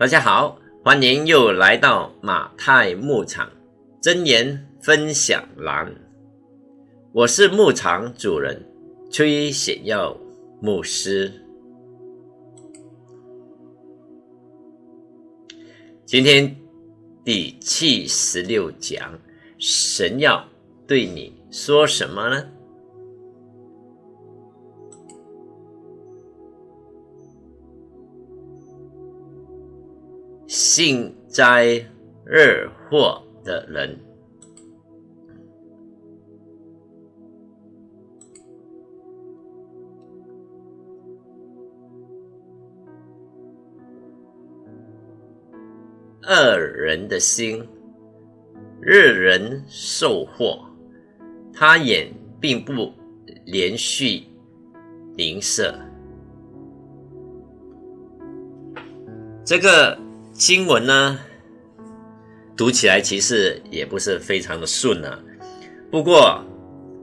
大家好，欢迎又来到马太牧场真言分享栏。我是牧场主人崔显耀牧师。今天第七十六讲，神要对你说什么呢？幸灾乐祸的人，恶人的心，日人受祸，他眼并不连续吝啬，这个。经文呢，读起来其实也不是非常的顺啊。不过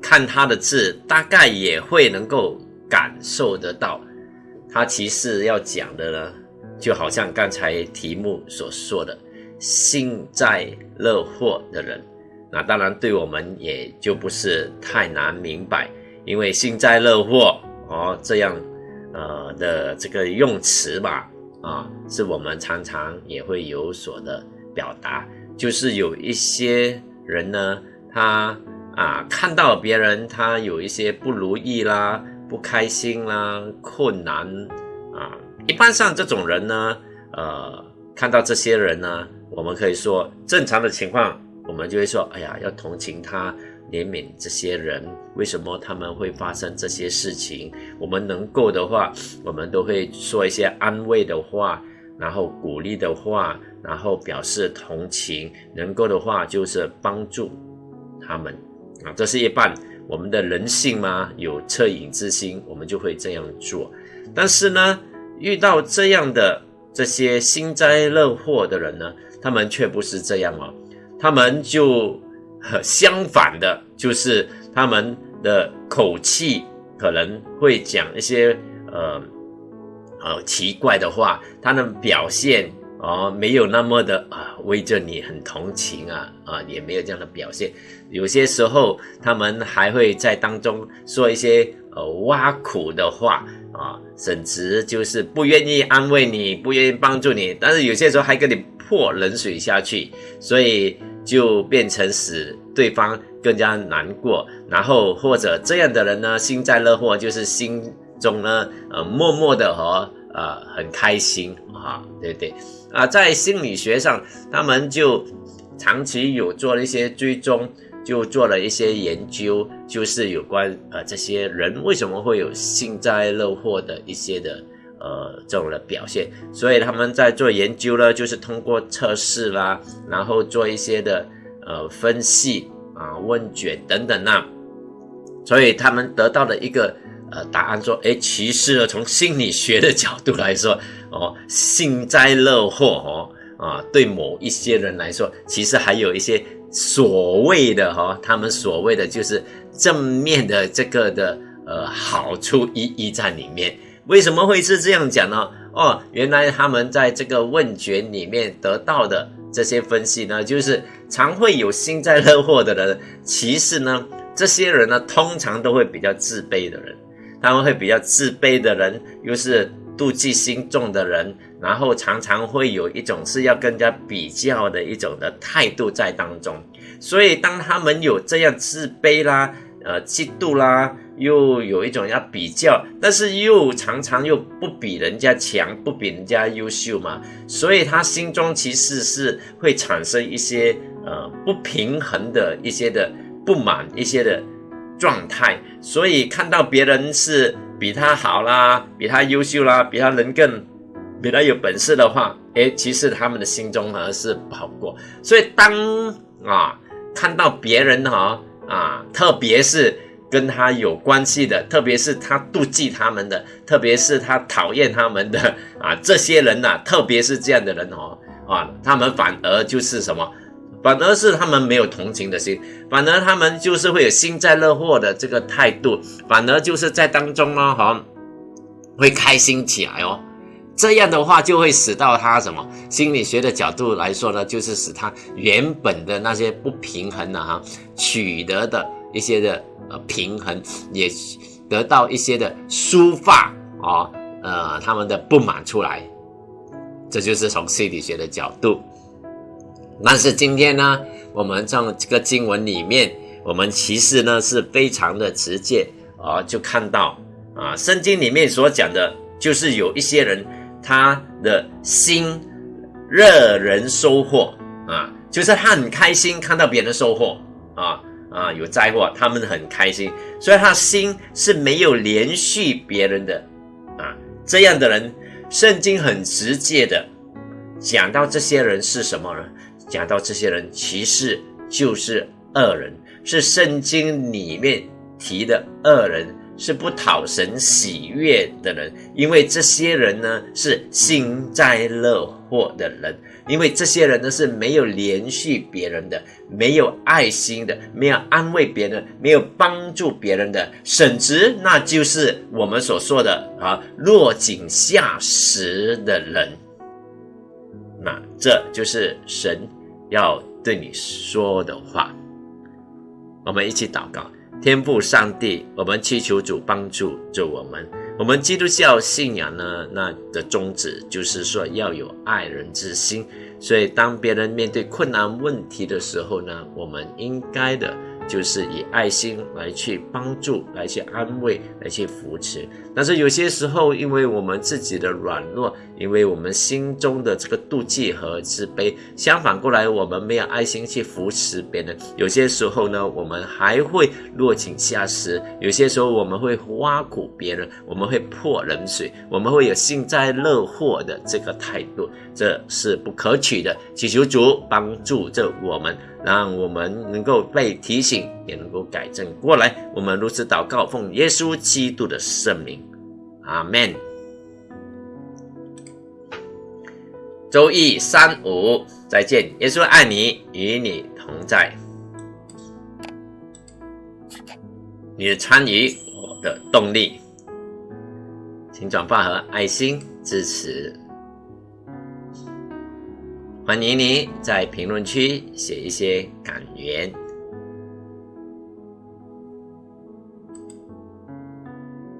看他的字，大概也会能够感受得到，他其实要讲的呢，就好像刚才题目所说的幸灾乐祸的人。那当然对我们也就不是太难明白，因为幸灾乐祸哦这样呃的这个用词吧。啊，是我们常常也会有所的表达，就是有一些人呢，他啊看到别人他有一些不如意啦、不开心啦、困难啊，一般上这种人呢，呃，看到这些人呢，我们可以说正常的情况，我们就会说，哎呀，要同情他。怜悯这些人，为什么他们会发生这些事情？我们能够的话，我们都会说一些安慰的话，然后鼓励的话，然后表示同情。能够的话，就是帮助他们啊，这是一半我们的人性嘛，有恻隐之心，我们就会这样做。但是呢，遇到这样的这些幸灾乐祸的人呢，他们却不是这样哦，他们就。相反的，就是他们的口气可能会讲一些呃呃奇怪的话，他的表现哦没有那么的啊为着你很同情啊啊也没有这样的表现。有些时候他们还会在当中说一些呃挖苦的话啊，甚至就是不愿意安慰你，不愿意帮助你，但是有些时候还给你泼冷水下去，所以。就变成使对方更加难过，然后或者这样的人呢，幸灾乐祸，就是心中呢，呃，默默的和呃很开心啊，对不对？啊，在心理学上，他们就长期有做了一些追踪，就做了一些研究，就是有关呃这些人为什么会有幸灾乐祸的一些的。呃，这种的表现，所以他们在做研究呢，就是通过测试啦，然后做一些的呃分析啊、问卷等等呐，所以他们得到的一个呃答案说，哎，其实呢，从心理学的角度来说，哦，幸灾乐祸哦，啊，对某一些人来说，其实还有一些所谓的哈，他们所谓的就是正面的这个的呃好处意义在里面。为什么会是这样讲呢？哦，原来他们在这个问卷里面得到的这些分析呢，就是常会有幸灾乐祸的人，其实呢，这些人呢，通常都会比较自卑的人，他们会比较自卑的人，又是妒忌心重的人，然后常常会有一种是要跟人家比较的一种的态度在当中，所以当他们有这样自卑啦。呃，嫉妒啦，又有一种要比较，但是又常常又不比人家强，不比人家优秀嘛，所以他心中其实是会产生一些呃不平衡的一些的不满，一些的状态，所以看到别人是比他好啦，比他优秀啦，比他人更比他有本事的话，诶，其实他们的心中呢是不好过，所以当啊看到别人哈。啊，特别是跟他有关系的，特别是他妒忌他们的，特别是他讨厌他们的 啊，这些人呐，特别是这样的人哦，啊，他们反而就是什么，反而是他们没有同情的心，反而他们就是会有幸灾乐祸的这个态度，反而就是在当中呢，哈，会开心起来哦。这样的话就会使到他什么？心理学的角度来说呢，就是使他原本的那些不平衡的哈，取得的一些的呃平衡，也得到一些的抒发啊，呃，他们的不满出来。这就是从心理学的角度。但是今天呢，我们从这个经文里面，我们其实呢是非常的直接啊，就看到啊，圣经里面所讲的，就是有一些人他的心热人收获啊，就是他很开心看到别人的收获啊啊有灾祸，他们很开心，所以他心是没有连续别人的啊，这样的人，圣经很直接的讲到这些人是什么呢？讲到这些人，其实就是恶人，是圣经里面提的恶人，是不讨神喜悦的人。因为这些人呢，是幸灾乐祸的人，因为这些人呢是没有连续别人的，没有爱心的，没有安慰别人，没有帮助别人的，甚至那就是我们所说的啊落井下石的人。那这就是神。要对你说的话，我们一起祷告，天父上帝，我们祈求主帮助着我们。我们基督教信仰呢，那的宗旨就是说要有爱人之心，所以当别人面对困难问题的时候呢，我们应该的。就是以爱心来去帮助，来去安慰，来去扶持。但是有些时候，因为我们自己的软弱，因为我们心中的这个妒忌和自卑，相反过来，我们没有爱心去扶持别人。有些时候呢，我们还会落井下石；有些时候，我们会挖苦别人，我们会泼冷水，我们会有幸灾乐祸的这个态度，这是不可取的。祈求主帮助着我们。让我们能够被提醒，也能够改正过来。我们如此祷告，奉耶稣基督的圣名，阿门。周一三五再见，耶稣爱你，与你同在。你的参与，我的动力，请转发和爱心支持。欢迎你在评论区写一些感言。